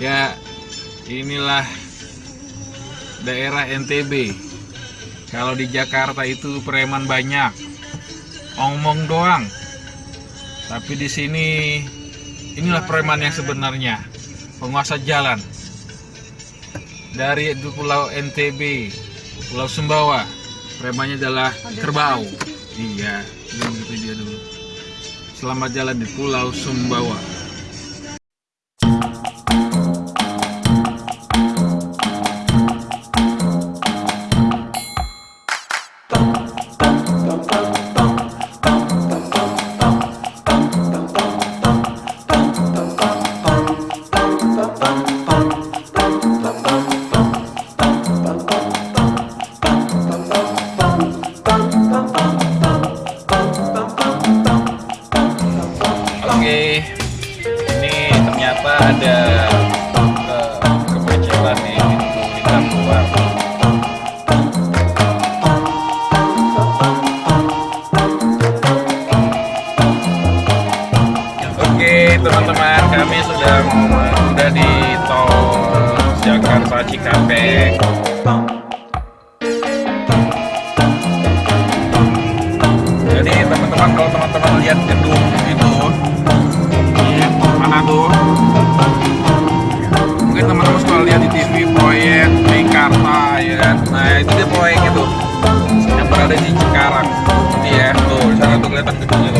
Ya, inilah daerah NTB. Kalau di Jakarta itu preman banyak, omong doang. Tapi di sini inilah preman yang sebenarnya, penguasa jalan. Dari Pulau NTB, Pulau Sumbawa, premannya adalah kerbau. Iya, gitu dia dulu. Selamat jalan di Pulau Sumbawa. Oke, ini ternyata ada eh, kemacetan di pintu kita keluar. Oke, teman-teman, kami sudah sudah di tol Jakarta Cikampek. lihat gedung itu. Gitu, di Manado mungkin teman-teman suka lihat di TV proyek Mekarta ya kan? Nah itu dia proyek itu. Yang berada di Cikarang. Ini ya tuh di sana tuh kelihatan gedungnya.